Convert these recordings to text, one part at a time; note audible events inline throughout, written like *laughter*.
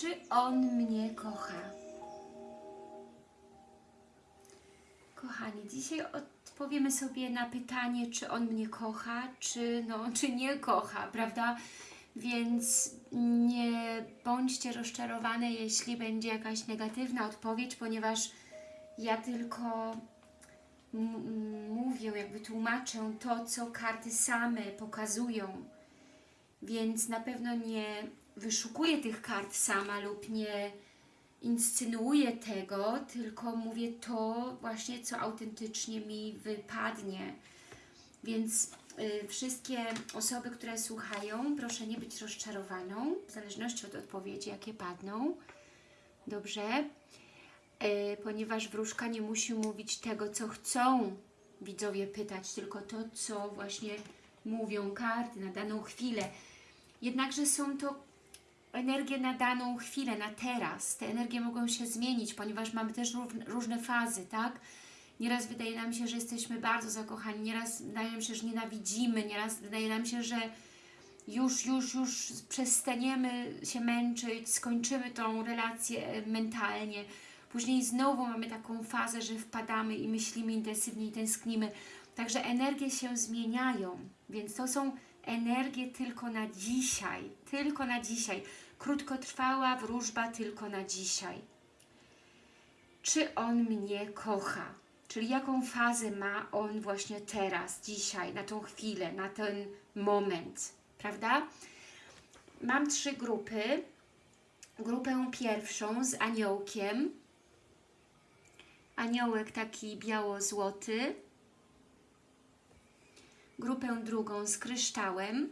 Czy on mnie kocha? Kochani, dzisiaj odpowiemy sobie na pytanie, czy on mnie kocha, czy, no, *laughs* czy nie kocha, prawda? Więc nie bądźcie rozczarowane, jeśli będzie jakaś negatywna odpowiedź, ponieważ ja tylko mówię, jakby tłumaczę to, co karty same pokazują. Więc na pewno nie wyszukuję tych kart sama lub nie inscenuję tego, tylko mówię to właśnie, co autentycznie mi wypadnie. Więc y, wszystkie osoby, które słuchają, proszę nie być rozczarowaną, w zależności od odpowiedzi, jakie padną. Dobrze? Y, ponieważ wróżka nie musi mówić tego, co chcą widzowie pytać, tylko to, co właśnie mówią karty na daną chwilę. Jednakże są to energie na daną chwilę, na teraz. Te energie mogą się zmienić, ponieważ mamy też różne, różne fazy, tak? Nieraz wydaje nam się, że jesteśmy bardzo zakochani, nieraz wydaje nam się, że nienawidzimy, nieraz wydaje nam się, że już, już, już przestaniemy się męczyć, skończymy tą relację e, mentalnie. Później znowu mamy taką fazę, że wpadamy i myślimy intensywnie i tęsknimy. Także energie się zmieniają, więc to są energie tylko na dzisiaj, tylko na dzisiaj. Krótkotrwała wróżba tylko na dzisiaj. Czy on mnie kocha? Czyli jaką fazę ma on właśnie teraz, dzisiaj, na tą chwilę, na ten moment, prawda? Mam trzy grupy. Grupę pierwszą z aniołkiem. Aniołek taki biało-złoty. Grupę drugą z kryształem.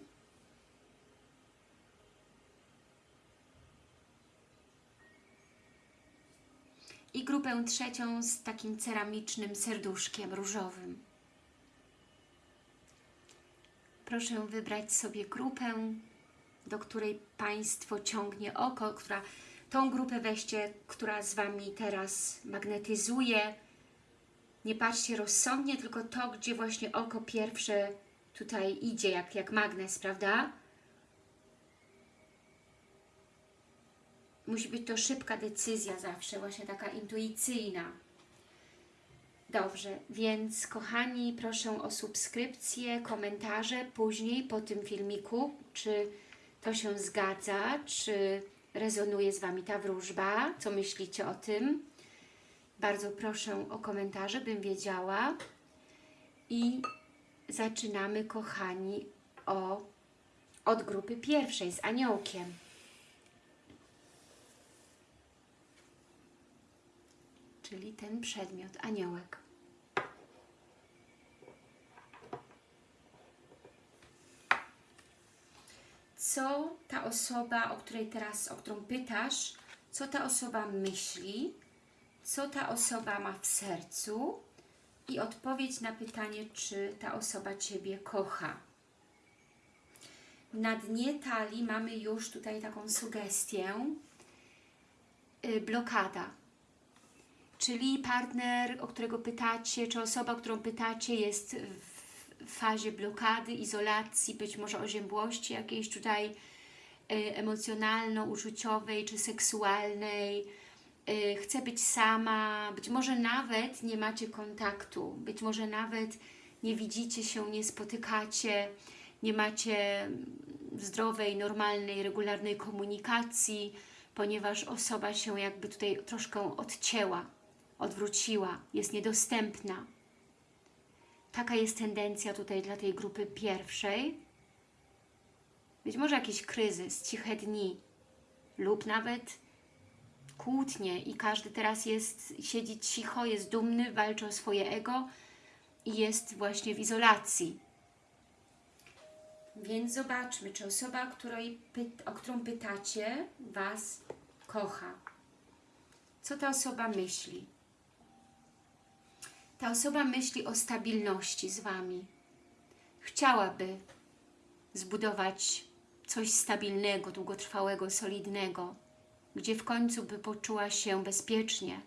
I grupę trzecią z takim ceramicznym serduszkiem różowym. Proszę wybrać sobie grupę, do której Państwo ciągnie oko, która, tą grupę weźcie, która z Wami teraz magnetyzuje. Nie patrzcie rozsądnie, tylko to, gdzie właśnie oko pierwsze tutaj idzie, jak, jak magnes, prawda? Musi być to szybka decyzja zawsze, właśnie taka intuicyjna. Dobrze, więc kochani, proszę o subskrypcję, komentarze później po tym filmiku, czy to się zgadza, czy rezonuje z Wami ta wróżba, co myślicie o tym. Bardzo proszę o komentarze, bym wiedziała. I zaczynamy, kochani, o, od grupy pierwszej z aniołkiem. Czyli ten przedmiot, aniołek. Co ta osoba, o której teraz, o którą pytasz, co ta osoba myśli, co ta osoba ma w sercu i odpowiedź na pytanie, czy ta osoba Ciebie kocha. Na dnie talii mamy już tutaj taką sugestię, yy, blokada. Czyli partner, o którego pytacie, czy osoba, którą pytacie jest w fazie blokady, izolacji, być może oziębłości jakiejś tutaj y, emocjonalno-uczuciowej czy seksualnej, y, chce być sama, być może nawet nie macie kontaktu, być może nawet nie widzicie się, nie spotykacie, nie macie zdrowej, normalnej, regularnej komunikacji, ponieważ osoba się jakby tutaj troszkę odcięła, odwróciła, jest niedostępna. Taka jest tendencja tutaj dla tej grupy pierwszej. Być może jakiś kryzys, ciche dni lub nawet kłótnie i każdy teraz jest, siedzi cicho, jest dumny, walczy o swoje ego i jest właśnie w izolacji. Więc zobaczmy, czy osoba, której o którą pytacie, Was kocha. Co ta osoba myśli? Ta osoba myśli o stabilności z Wami. Chciałaby zbudować coś stabilnego, długotrwałego, solidnego, gdzie w końcu by poczuła się bezpiecznie,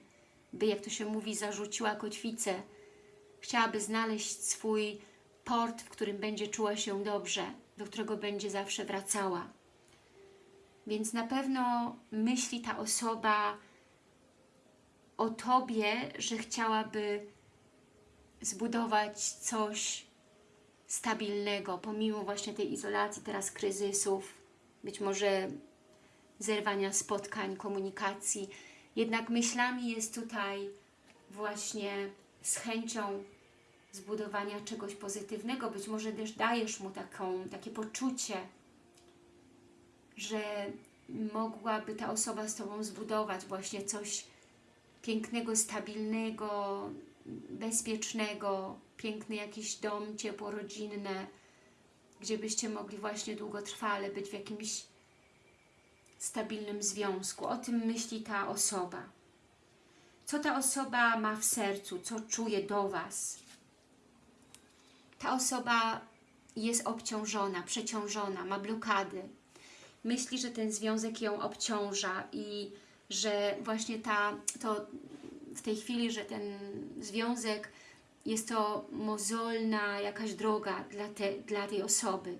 by, jak to się mówi, zarzuciła kotwicę. Chciałaby znaleźć swój port, w którym będzie czuła się dobrze, do którego będzie zawsze wracała. Więc na pewno myśli ta osoba o Tobie, że chciałaby zbudować coś stabilnego, pomimo właśnie tej izolacji, teraz kryzysów, być może zerwania spotkań, komunikacji. Jednak myślami jest tutaj właśnie z chęcią zbudowania czegoś pozytywnego. Być może też dajesz mu taką, takie poczucie, że mogłaby ta osoba z Tobą zbudować właśnie coś pięknego, stabilnego, bezpiecznego, piękny jakiś dom, ciepło rodzinne, gdzie byście mogli właśnie długotrwale być w jakimś stabilnym związku. O tym myśli ta osoba. Co ta osoba ma w sercu, co czuje do Was? Ta osoba jest obciążona, przeciążona, ma blokady. Myśli, że ten związek ją obciąża i że właśnie ta, to w tej chwili, że ten związek jest to mozolna jakaś droga dla, te, dla tej osoby.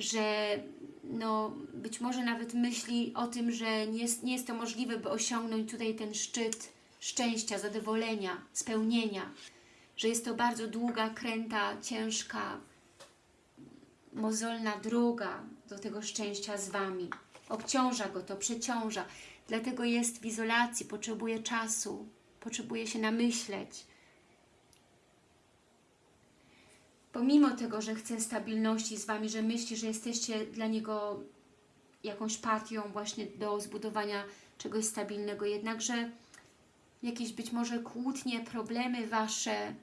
Że no, być może nawet myśli o tym, że nie jest, nie jest to możliwe, by osiągnąć tutaj ten szczyt szczęścia, zadowolenia, spełnienia. Że jest to bardzo długa, kręta, ciężka, mozolna droga do tego szczęścia z Wami. Obciąża go to, przeciąża. Dlatego jest w izolacji, potrzebuje czasu, potrzebuje się namyśleć. Pomimo tego, że chce stabilności z Wami, że myśli, że jesteście dla niego jakąś partią właśnie do zbudowania czegoś stabilnego, jednakże jakieś być może kłótnie, problemy Wasze,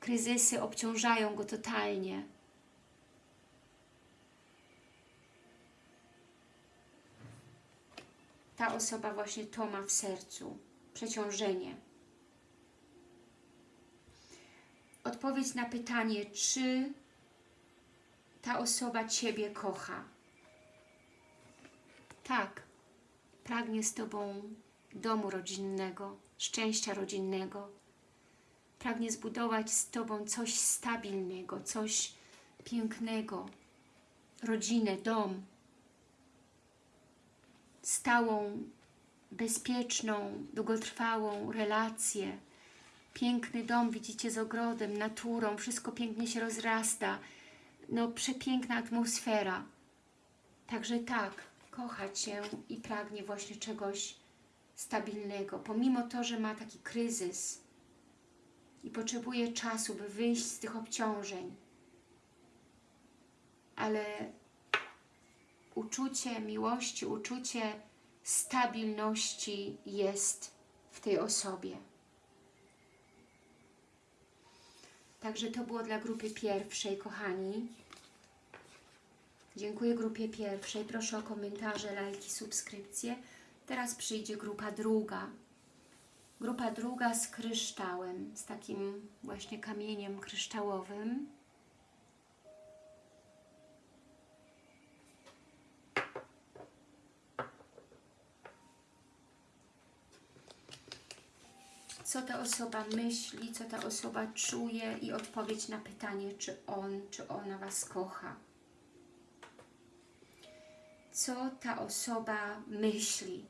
kryzysy obciążają go totalnie. ta osoba właśnie to ma w sercu, przeciążenie. Odpowiedź na pytanie, czy ta osoba Ciebie kocha. Tak, pragnie z Tobą domu rodzinnego, szczęścia rodzinnego. Pragnie zbudować z Tobą coś stabilnego, coś pięknego, rodzinę, dom, stałą, bezpieczną, długotrwałą relację. Piękny dom, widzicie, z ogrodem, naturą, wszystko pięknie się rozrasta. No, przepiękna atmosfera. Także tak, kocha Cię i pragnie właśnie czegoś stabilnego. Pomimo to, że ma taki kryzys i potrzebuje czasu, by wyjść z tych obciążeń. Ale uczucie miłości, uczucie stabilności jest w tej osobie. Także to było dla grupy pierwszej, kochani. Dziękuję grupie pierwszej. Proszę o komentarze, lajki, subskrypcje. Teraz przyjdzie grupa druga. Grupa druga z kryształem, z takim właśnie kamieniem kryształowym. Co ta osoba myśli, co ta osoba czuje i odpowiedź na pytanie, czy on, czy ona Was kocha. Co ta osoba myśli?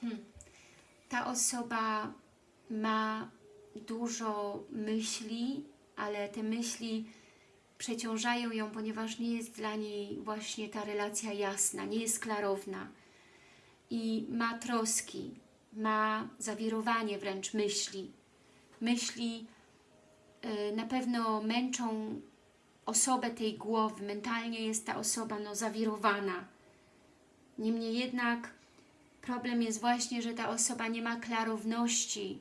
Hmm. Ta osoba ma dużo myśli, ale te myśli przeciążają ją, ponieważ nie jest dla niej właśnie ta relacja jasna, nie jest klarowna i ma troski, ma zawirowanie wręcz myśli. Myśli y, na pewno męczą osobę tej głowy, mentalnie jest ta osoba no, zawirowana. Niemniej jednak problem jest właśnie, że ta osoba nie ma klarowności,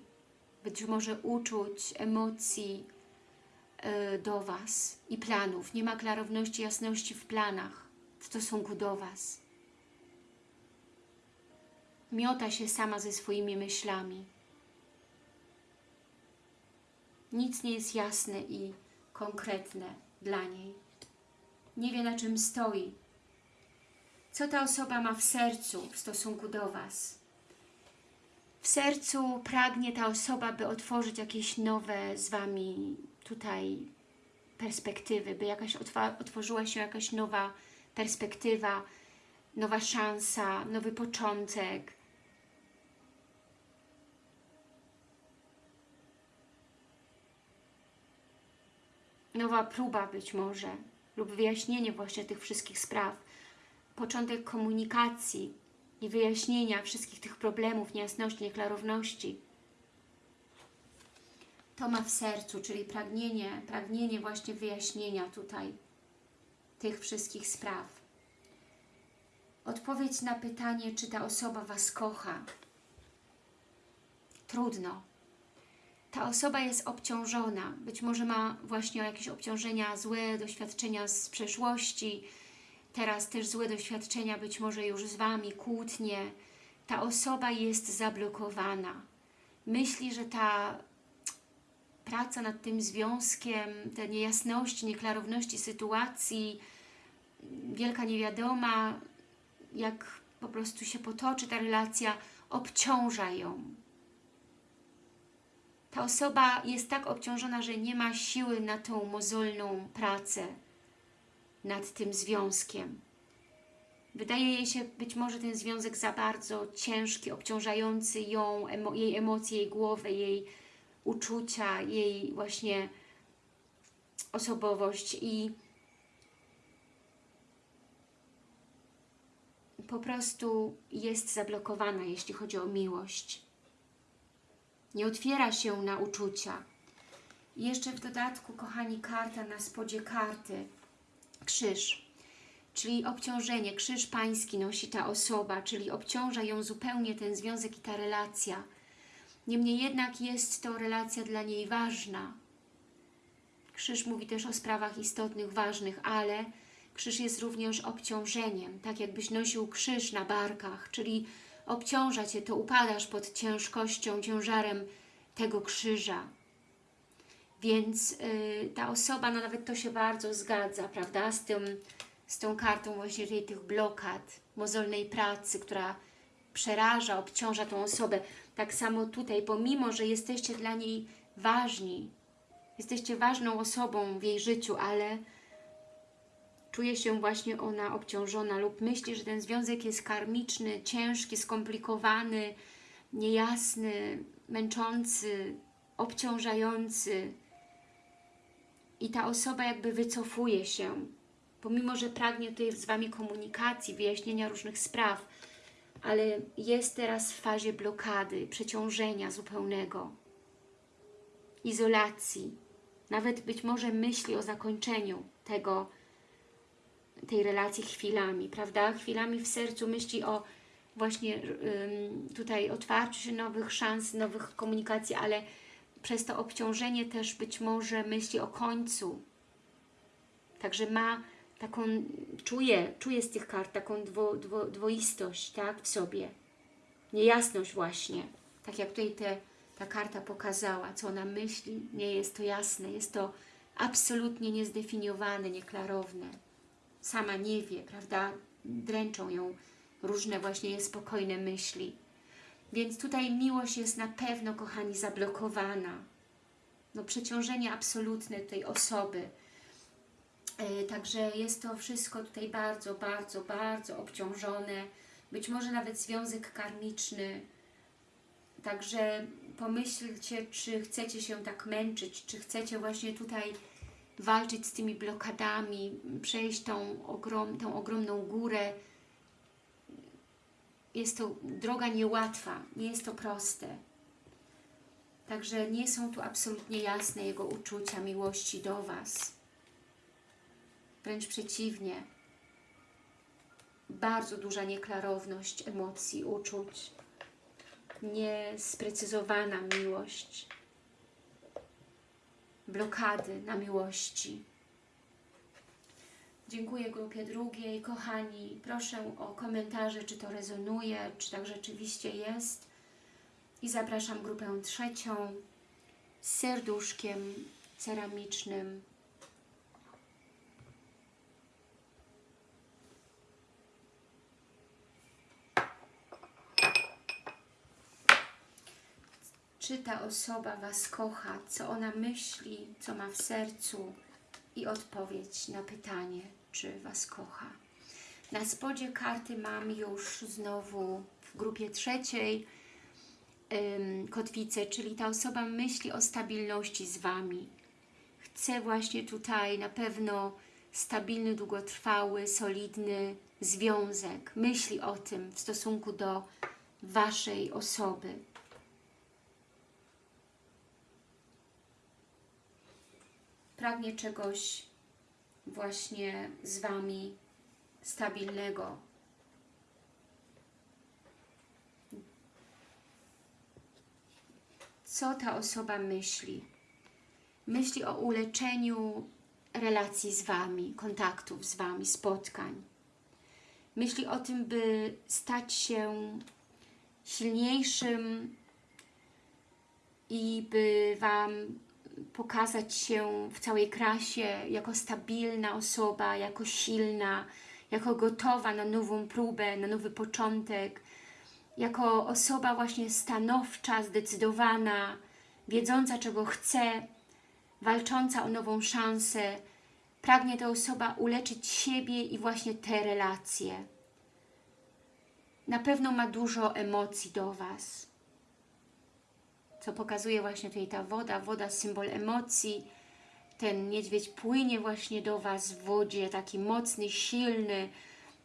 być może uczuć, emocji y, do Was i planów. Nie ma klarowności, jasności w planach w stosunku do Was miota się sama ze swoimi myślami. Nic nie jest jasne i konkretne dla niej. Nie wie na czym stoi. Co ta osoba ma w sercu w stosunku do Was? W sercu pragnie ta osoba, by otworzyć jakieś nowe z Wami tutaj perspektywy, by jakaś otworzyła się jakaś nowa perspektywa, nowa szansa, nowy początek. Nowa próba być może lub wyjaśnienie właśnie tych wszystkich spraw. Początek komunikacji i wyjaśnienia wszystkich tych problemów, niejasności, nieklarowności. To ma w sercu, czyli pragnienie, pragnienie właśnie wyjaśnienia tutaj tych wszystkich spraw. Odpowiedź na pytanie, czy ta osoba Was kocha. Trudno. Ta osoba jest obciążona. Być może ma właśnie jakieś obciążenia, złe doświadczenia z przeszłości. Teraz też złe doświadczenia, być może już z Wami, kłótnie. Ta osoba jest zablokowana. Myśli, że ta praca nad tym związkiem, te niejasności, nieklarowności sytuacji, wielka niewiadoma, jak po prostu się potoczy ta relacja, obciąża ją. Ta osoba jest tak obciążona, że nie ma siły na tą mozolną pracę nad tym związkiem. Wydaje jej się być może ten związek za bardzo ciężki, obciążający ją, emo jej emocje, jej głowę, jej uczucia, jej właśnie osobowość i po prostu jest zablokowana, jeśli chodzi o miłość. Nie otwiera się na uczucia. I jeszcze w dodatku, kochani, karta na spodzie karty. Krzyż, czyli obciążenie. Krzyż pański nosi ta osoba, czyli obciąża ją zupełnie ten związek i ta relacja. Niemniej jednak jest to relacja dla niej ważna. Krzyż mówi też o sprawach istotnych, ważnych, ale krzyż jest również obciążeniem, tak jakbyś nosił krzyż na barkach, czyli obciąża Cię, to upadasz pod ciężkością, ciężarem tego krzyża. Więc yy, ta osoba, no nawet to się bardzo zgadza, prawda, z, tym, z tą kartą właśnie tych blokad, mozolnej pracy, która przeraża, obciąża tą osobę. Tak samo tutaj, pomimo, że jesteście dla niej ważni, jesteście ważną osobą w jej życiu, ale czuje się właśnie ona obciążona lub myśli, że ten związek jest karmiczny, ciężki, skomplikowany, niejasny, męczący, obciążający. I ta osoba jakby wycofuje się, pomimo, że pragnie tutaj z Wami komunikacji, wyjaśnienia różnych spraw, ale jest teraz w fazie blokady, przeciążenia zupełnego, izolacji, nawet być może myśli o zakończeniu tego, tej relacji chwilami, prawda? Chwilami w sercu myśli o właśnie ym, tutaj otwarciu się nowych szans, nowych komunikacji, ale przez to obciążenie też być może myśli o końcu. Także ma taką, czuje, czuje z tych kart taką dwo, dwo, dwoistość tak, w sobie. Niejasność właśnie. Tak jak tutaj te, ta karta pokazała, co ona myśli, nie jest to jasne, jest to absolutnie niezdefiniowane, nieklarowne sama nie wie, prawda? Dręczą ją różne właśnie niespokojne myśli. Więc tutaj miłość jest na pewno, kochani, zablokowana. No przeciążenie absolutne tej osoby. Yy, także jest to wszystko tutaj bardzo, bardzo, bardzo obciążone. Być może nawet związek karmiczny. Także pomyślcie, czy chcecie się tak męczyć, czy chcecie właśnie tutaj walczyć z tymi blokadami, przejść tą, ogrom, tą ogromną górę. Jest to droga niełatwa, nie jest to proste. Także nie są tu absolutnie jasne Jego uczucia, miłości do Was. Wręcz przeciwnie. Bardzo duża nieklarowność emocji, uczuć. Niesprecyzowana miłość blokady na miłości. Dziękuję grupie drugiej. Kochani, proszę o komentarze, czy to rezonuje, czy tak rzeczywiście jest. I zapraszam grupę trzecią z serduszkiem ceramicznym. Czy ta osoba Was kocha, co ona myśli, co ma w sercu i odpowiedź na pytanie, czy Was kocha. Na spodzie karty mam już znowu w grupie trzeciej ym, kotwicę, czyli ta osoba myśli o stabilności z Wami. Chce właśnie tutaj na pewno stabilny, długotrwały, solidny związek. Myśli o tym w stosunku do Waszej osoby. Pragnie czegoś właśnie z Wami stabilnego. Co ta osoba myśli? Myśli o uleczeniu relacji z Wami, kontaktów z Wami, spotkań. Myśli o tym, by stać się silniejszym i by Wam pokazać się w całej krasie jako stabilna osoba, jako silna, jako gotowa na nową próbę, na nowy początek, jako osoba właśnie stanowcza, zdecydowana, wiedząca czego chce, walcząca o nową szansę. Pragnie ta osoba uleczyć siebie i właśnie te relacje. Na pewno ma dużo emocji do Was co pokazuje właśnie tutaj ta woda, woda symbol emocji, ten niedźwiedź płynie właśnie do Was w wodzie, taki mocny, silny,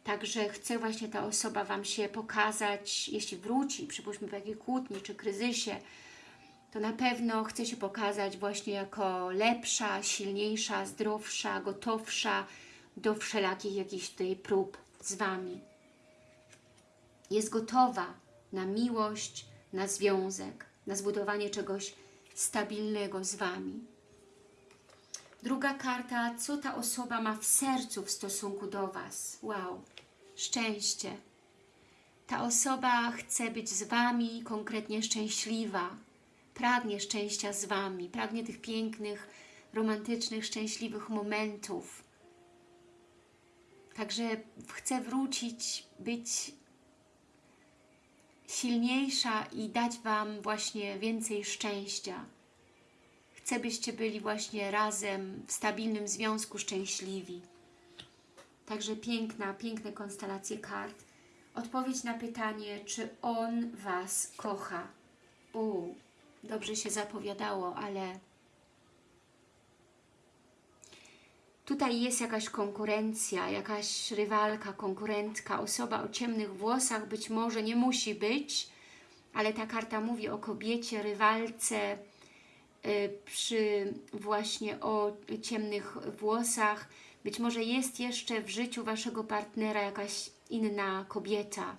także chce właśnie ta osoba Wam się pokazać, jeśli wróci, przypuśćmy po jakiej kłótni czy kryzysie, to na pewno chce się pokazać właśnie jako lepsza, silniejsza, zdrowsza, gotowsza do wszelakich jakichś tutaj prób z Wami. Jest gotowa na miłość, na związek na zbudowanie czegoś stabilnego z Wami. Druga karta, co ta osoba ma w sercu w stosunku do Was. Wow, szczęście. Ta osoba chce być z Wami konkretnie szczęśliwa, pragnie szczęścia z Wami, pragnie tych pięknych, romantycznych, szczęśliwych momentów. Także chce wrócić, być silniejsza i dać Wam właśnie więcej szczęścia. Chcę, byście byli właśnie razem w stabilnym związku szczęśliwi. Także piękna, piękne konstelacje kart. Odpowiedź na pytanie, czy On Was kocha. U, dobrze się zapowiadało, ale Tutaj jest jakaś konkurencja, jakaś rywalka, konkurentka, osoba o ciemnych włosach, być może nie musi być, ale ta karta mówi o kobiecie, rywalce, y, przy właśnie o ciemnych włosach. Być może jest jeszcze w życiu Waszego partnera jakaś inna kobieta.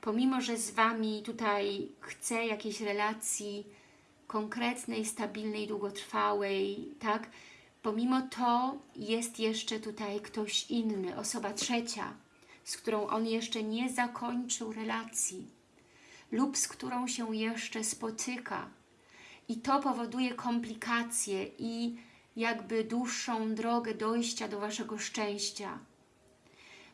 Pomimo, że z Wami tutaj chce jakiejś relacji konkretnej, stabilnej, długotrwałej, tak? Pomimo to jest jeszcze tutaj ktoś inny, osoba trzecia, z którą on jeszcze nie zakończył relacji lub z którą się jeszcze spotyka. I to powoduje komplikacje i jakby dłuższą drogę dojścia do Waszego szczęścia.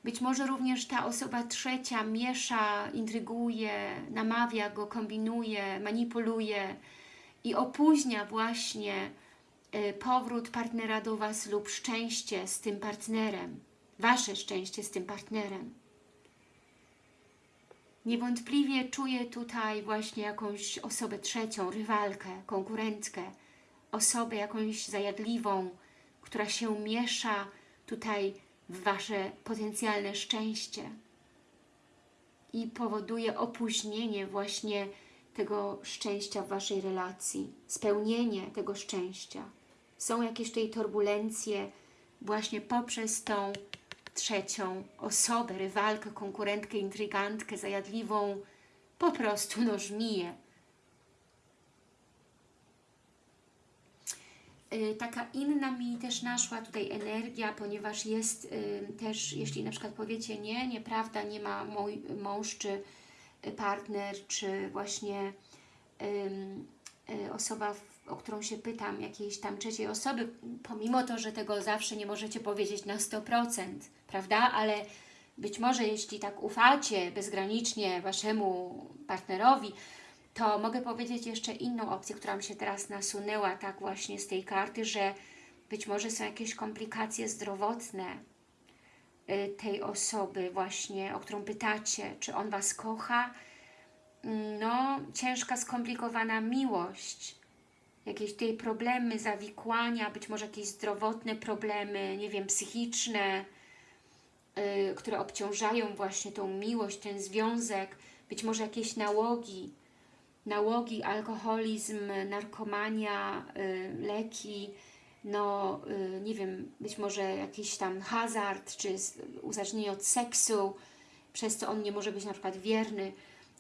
Być może również ta osoba trzecia miesza, intryguje, namawia go, kombinuje, manipuluje i opóźnia właśnie powrót partnera do Was lub szczęście z tym partnerem, Wasze szczęście z tym partnerem. Niewątpliwie czuję tutaj właśnie jakąś osobę trzecią, rywalkę, konkurentkę, osobę jakąś zajadliwą, która się miesza tutaj w Wasze potencjalne szczęście i powoduje opóźnienie właśnie tego szczęścia w Waszej relacji, spełnienie tego szczęścia są jakieś tutaj turbulencje właśnie poprzez tą trzecią osobę, rywalkę, konkurentkę, intrygantkę, zajadliwą, po prostu no żmiję. Y, taka inna mi też naszła tutaj energia, ponieważ jest y, też, jeśli na przykład powiecie nie, nieprawda, nie ma mój mąż czy partner, czy właśnie y, osoba o którą się pytam, jakiejś tam trzeciej osoby, pomimo to, że tego zawsze nie możecie powiedzieć na 100%, prawda? Ale być może jeśli tak ufacie bezgranicznie Waszemu partnerowi, to mogę powiedzieć jeszcze inną opcję, która mi się teraz nasunęła tak właśnie z tej karty, że być może są jakieś komplikacje zdrowotne y, tej osoby właśnie, o którą pytacie, czy on Was kocha. Mm, No, ciężka, skomplikowana miłość, jakieś tutaj problemy, zawikłania, być może jakieś zdrowotne problemy, nie wiem, psychiczne, y, które obciążają właśnie tą miłość, ten związek, być może jakieś nałogi, nałogi, alkoholizm, narkomania, y, leki, no y, nie wiem, być może jakiś tam hazard, czy uzależnienie od seksu, przez co on nie może być na przykład wierny,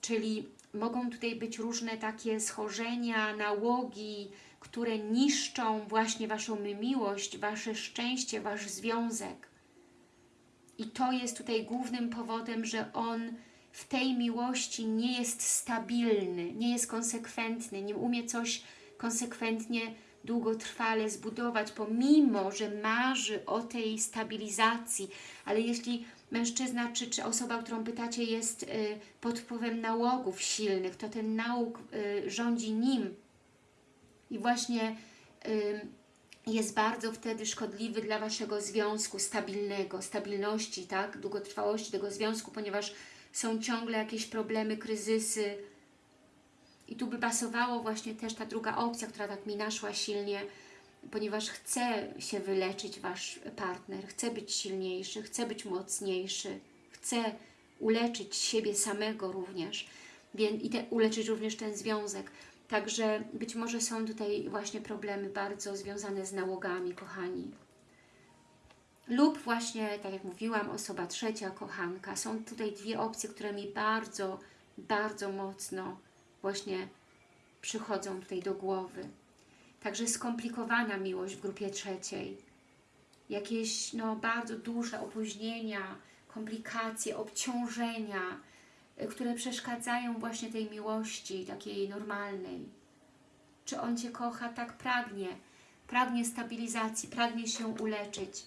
czyli mogą tutaj być różne takie schorzenia, nałogi, które niszczą właśnie Waszą miłość, Wasze szczęście, Wasz związek. I to jest tutaj głównym powodem, że on w tej miłości nie jest stabilny, nie jest konsekwentny, nie umie coś konsekwentnie, długotrwale zbudować, pomimo, że marzy o tej stabilizacji. Ale jeśli mężczyzna czy, czy osoba, którą pytacie, jest y, pod wpływem nałogów silnych, to ten nałóg y, rządzi nim. I właśnie y, jest bardzo wtedy szkodliwy dla Waszego związku stabilnego, stabilności, tak, długotrwałości tego związku, ponieważ są ciągle jakieś problemy, kryzysy. I tu by pasowało właśnie też ta druga opcja, która tak mi naszła silnie, ponieważ chce się wyleczyć Wasz partner, chce być silniejszy, chce być mocniejszy, chce uleczyć siebie samego również i te, uleczyć również ten związek. Także być może są tutaj właśnie problemy bardzo związane z nałogami, kochani. Lub właśnie, tak jak mówiłam, osoba trzecia, kochanka. Są tutaj dwie opcje, które mi bardzo, bardzo mocno właśnie przychodzą tutaj do głowy. Także skomplikowana miłość w grupie trzeciej. Jakieś no, bardzo duże opóźnienia, komplikacje, obciążenia, y, które przeszkadzają właśnie tej miłości takiej normalnej. Czy on Cię kocha? Tak pragnie. Pragnie stabilizacji, pragnie się uleczyć,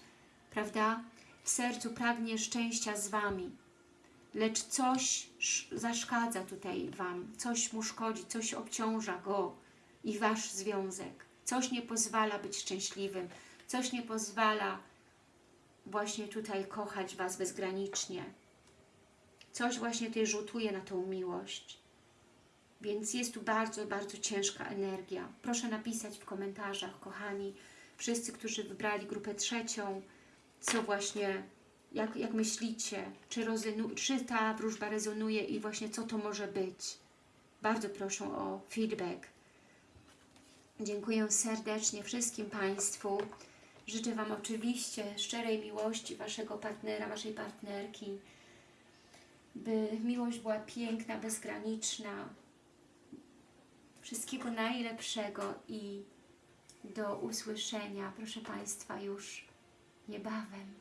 prawda? W sercu pragnie szczęścia z Wami. Lecz coś sz- zaszkadza tutaj Wam, coś mu szkodzi, coś obciąża go i Wasz związek. Coś nie pozwala być szczęśliwym, coś nie pozwala właśnie tutaj kochać Was bezgranicznie. Coś właśnie tutaj rzutuje na tą miłość. Więc jest tu bardzo, bardzo ciężka energia. Proszę napisać w komentarzach, kochani, wszyscy, którzy wybrali grupę trzecią, co właśnie, jak, jak myślicie, czy, czy ta wróżba rezonuje i właśnie co to może być. Bardzo proszę o feedback. Dziękuję serdecznie wszystkim Państwu. Życzę Wam oczywiście szczerej miłości Waszego partnera, Waszej partnerki, by miłość była piękna, bezgraniczna. Wszystkiego najlepszego i do usłyszenia, proszę Państwa, już niebawem.